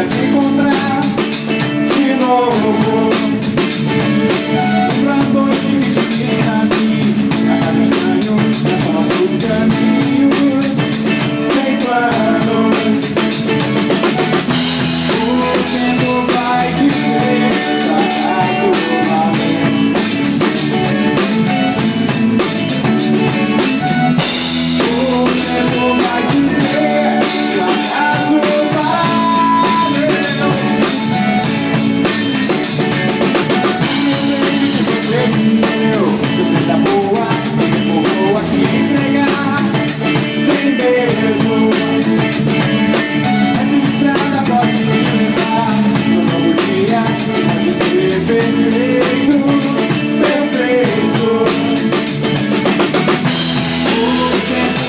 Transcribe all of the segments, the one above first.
aquí contra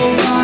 will not.